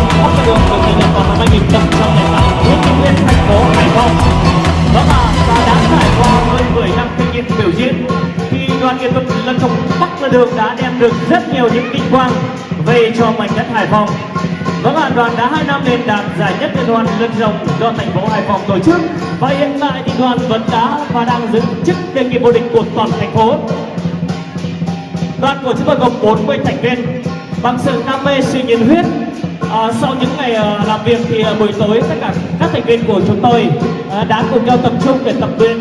đường Bắc Sơn Đường được thành lập vào năm 2008 Nguyễn Thị Nguyên, thành phố Hải Phòng Đó là và đã trải qua hơn 10 năm kinh nghiệm biểu diễn thì đoàn nghệ thuật lân trục Bắc Sơn Đường đã đem được rất nhiều những vinh quang về cho mảnh đất Hải Phòng Vâng ạ, đoàn đã 2 năm liền đạt giải nhất liên hoan lân rồng do thành phố Hải Phòng tổ chức Và hiện tại thì đoàn vẫn đã và đang giữ chức đề nghị vô địch của toàn thành phố Đoàn của chúng tôi gồm 40 thành viên Bằng sự đam mê sự nhiệt huyết À, sau những ngày à, làm việc thì à, buổi tối tất cả các thành viên của chúng tôi à, đã cùng nhau tập trung để tập luyện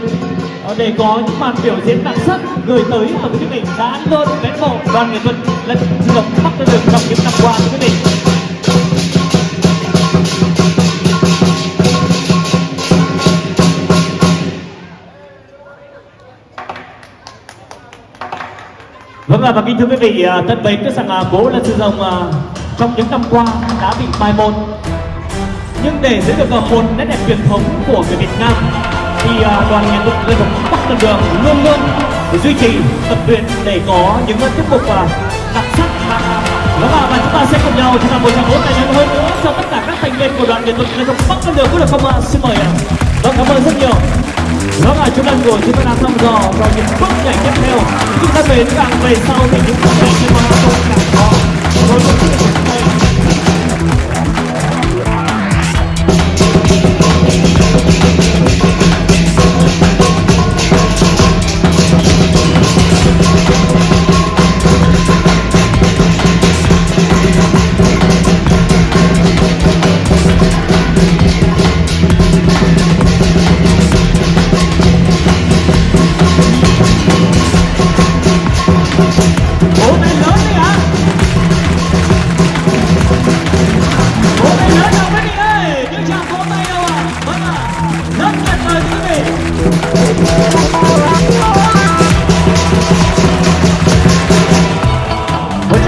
à, để có những màn biểu diễn đặc sắc gửi tới ở quý vị đã luôn mến mộ đoàn nghệ thuật lân rồng bắc lên đường trong những năm qua quý vị. Vâng là và kính thưa quý vị tất thân mến biết rằng à, bố là sư dòng trong những năm qua đã bị mai một nhưng để giữ được một nét đẹp truyền thống của người Việt Nam thì à, đoàn nghệ thuật lân rồng Bắc Tân Đường luôn luôn duy trì tập luyện để có những à, tiết mục và đặc sắc đó và chúng ta sẽ cùng nhau chúng ta một tràng vỗ tay lớn hơn nữa cho tất cả các thành viên của đoàn nghệ thuật lân rồng Bắc Tân Đường có được không ạ? Xin mời ạ. Vâng cảm ơn rất nhiều. đó là chúng ta của chúng ta đang thăm dò vào những bước nhảy tiếp theo. Chúng ta về càng về sau thì những bước nhảy trên mặt marathon càng khó.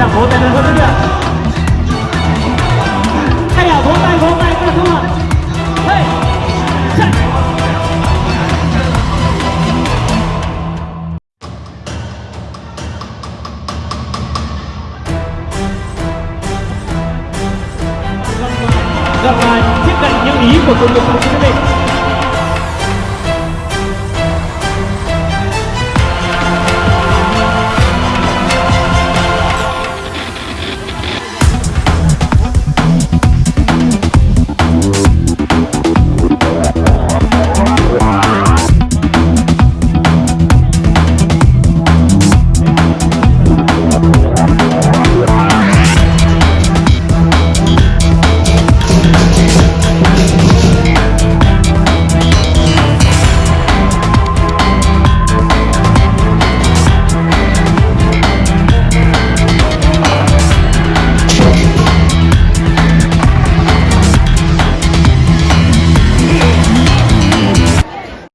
Một vỗ tay lên hơn nữa kìa. Hay là vỗ tay, vỗ tay, các không ạ? Hey. Chạy. gặp lại tiếp cận những ý của tôi của quý vị